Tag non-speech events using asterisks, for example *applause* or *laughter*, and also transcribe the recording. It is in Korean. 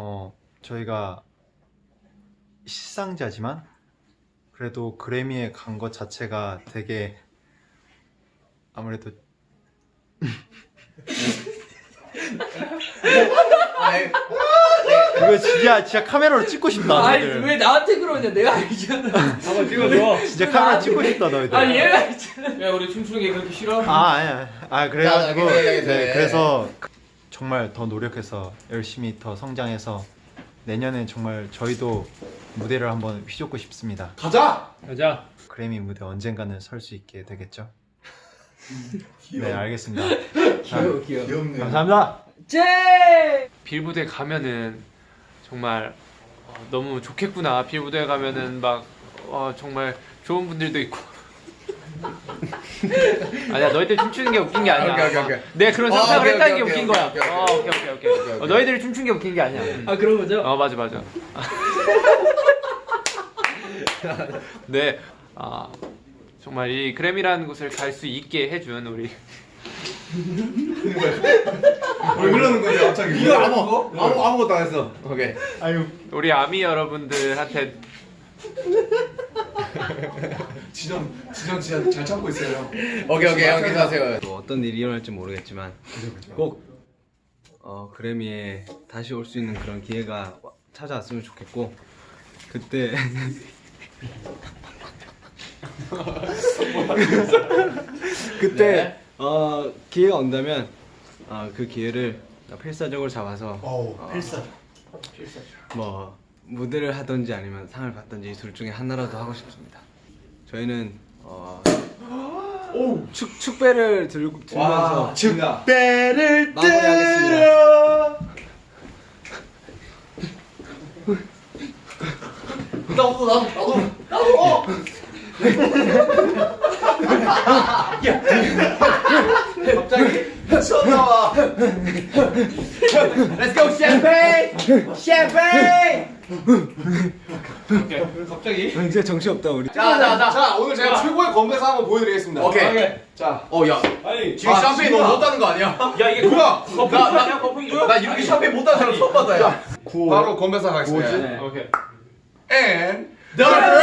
어 저희가 시상자지만 그래도 그래미에 간 것 자체가 되게 아무래도 이거 진짜 진짜 카메라로 찍고 싶다 아니 너희들. 왜 나한테 그러냐? 내가 알잖아. 한번 찍어줘. 진짜 카메라 찍고 싶다 너희들. 아 얘가 있잖아. 야 우리 춤추는 게 그렇게 싫어? 아 아니야. 아 그래가지고 네 자. 그래서 정말 더 노력해서 열심히 더 성장해서 내년엔 정말 저희도 무대를 한번 휘젓고 싶습니다 가자. 가자. 그래미 무대 언젠가는 설 수 있게 되겠죠? 네 알겠습니다 *laughs* 자, 귀엽네. 감사합니다 제 빌무대 가면은 정말 어, 너무 좋겠구나. 빌무대 가면은 막 어, 정말 좋은 분들도 있고. *laughs* 아니야 너희들 춤추는 게 웃긴 게 아니야. 오케이, 오케이, 오케이. 내가 그런 어, 상상을 오케이, 했다는 게 오케이, 웃긴 오케이, 거야. 오케이, 오케이. 어, 오케이 오케이 오케이. 오케이, 오케이. 어, 너희들이 춤춘 게 웃긴 게 아니야. 음. 아 그런 거죠? 어 맞아 맞아. *laughs* 네, 아 정말 이 그램이라는 곳을 갈 수 있게 해준 우리 왜 그러는 거지 갑자기? 이거 아무 아무 아무것도 안 했어. 오케이. 우리 아미 여러분들한테 지정 지정 진짜 잘 참고 있어요 형. 오케이 오케이 형 계속하세요. 뭐 어떤 일이 일어날지 모르겠지만 꼭 어, 그래미에 다시 올 수 있는 그런 기회가 와- 찾아왔으면 좋겠고 그때 *laughs* 그때 어, 기회가 온다면 어, 그 기회를 필사적으로 잡아서 어, 뭐 무대를 하든지 아니면 상을 받든지 둘 중에 하나라도 하고 싶습니다. 저희는 어, 축 축배를 들고 들면서 배를 마무리하겠습니다. 나도 나도 나도 나도. Let's go champagne! champagne! 갑자기 진짜 정신 없다 우리. 자 자 자. 자 오늘 제가 최고의 건배사 한번 보여드리겠습니다. 오케이. 자어 야. 아니 지금 샴페인 너무 못하는 거 아니야? 야 이게 뭐야? 거품 나- 나, 이거야? 나 이렇게 샴페인 못하는 사람 처음 야. 바로 건배사 가겠습니다. 오케이 And The Grammy